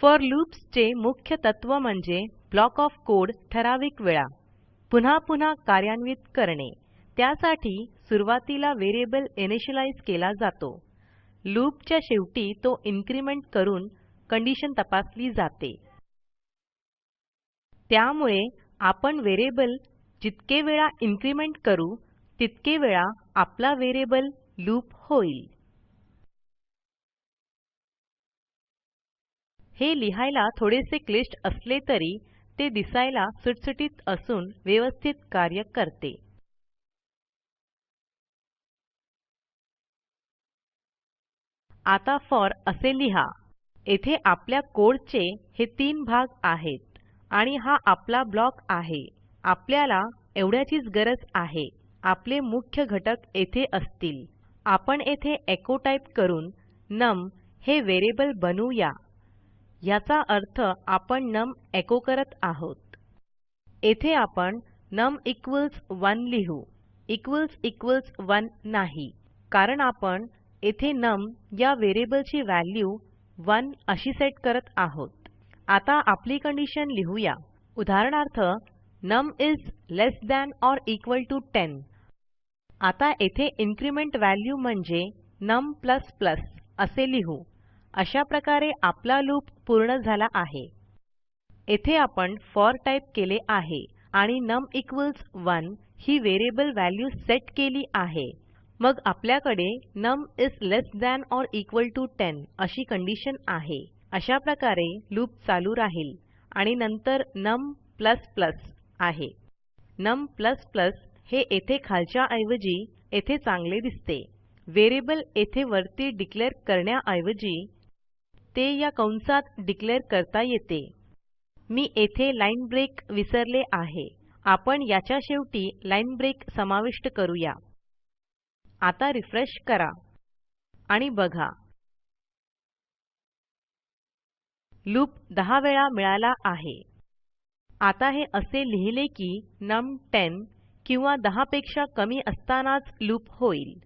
Four लूप्सचे मुख्य तत्व म्हणजे ब्लॉक ऑफ कोड ठराविक वेळा. पुन्हा पुन्हा कार्यान्वित करणे. त्यासाठी सुरूवातीला व्हेरिएबल इनिशियलाईज केला जातो. लूपच्या शेवटी तो इन्क्रिमेंट करून कंडिशन तपासली जाते. त्यामुळे आपण व्हेरिएबल जितके वेळा इन्क्रिमेंट करू तितके वेळा आपला व्हेरिएबल लूप होईल. हे लिहायला थोडेसे क्लिष्ट असले तरी ते दिसायला सुटसुटीत असून व्यवस्थित कार्य करते. आता फॉर असे लिहा. येथे आपल्या कोडचे हे तीन भाग आहेत आणि हा आपला ब्लॉक आहे. आपल्याला एवढ्याचीच गरज आहे. आपले मुख्य घटक येथे असतील. आपण येथे एचो टाईप करून नम हे व्हेरिएबल बनवूया. याचा अर्थ आपण नम एको करत आहोत. येथे आपण नम 1 लिहू. इक्वॉल्स इक्वॉल्स 1 नाही. कारण आपण येथे नम या व्हेरिएबलची व्हॅल्यू 1 अशी सेट करत आहोत. आता आपली कंडिशन लिहूया. उदाहरणार्थ num is less than or equal to 10 आता येथे इन्क्रिमेंट व्हॅल्यू म्हणजे नम असे लिहू. अशा प्रकारे आपला लूप पूर्ण झाला आहे. येथे आपण फॉर टाईप केले आहे आणि नम 1 ही व्हेरिएबल व्हॅल्यू सेट केली आहे. मग आपल्याकडे num is less than or equal to 10 अशी कंडिशन आहे. अशा प्रकारे लूप चालू राहील आणि नंतर नम आहे. नम हे येथे खालच्या ऐवजी येथे चांगले दिसते. व्हेरिएबल येथे वरती डिक्लेअर करण्याऐवजी ते या कंसात डिक्लेअर करता येते. मी येथे लाईन ब्रेक विसरले आहे. आपण याच्या शेवटी लाईन ब्रेक समाविष्ट करूया. आता रिफ्रेश करा. आणि बघा. लूप 10 वेळा मिळाला आहे. आता हे असे लिहिले की नम 10 किंवा 10 पेक्षा कमी असतानाच लूप होईल.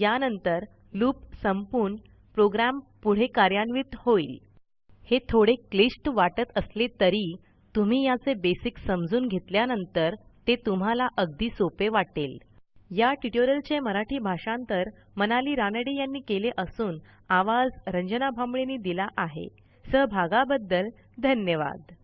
यानंतर लूप संपून प्रोग्रॅम पुढे कार्यान्वित होईल. हे थोडे क्लिष्ट वाटत असले तरी तुम्ही याचे बेसिक समजून घेतल्यानंतर ते तुम्हाला अगदी सोपे वाटेल. या ट्युटोरियलचे मराठी भाषांतर मनाली रानडे यांनी केले असून आवाज रंजना भांबळेंनी दिला आहे. सहभागाबद्दल धन्यवाद.